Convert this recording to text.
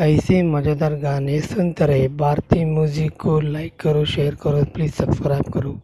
ऐसे मज़ेदार गाने सुनते तो रहे। भारतीय म्यूज़िक को लाइक करो शेयर करो प्लीज़ सब्सक्राइब करो।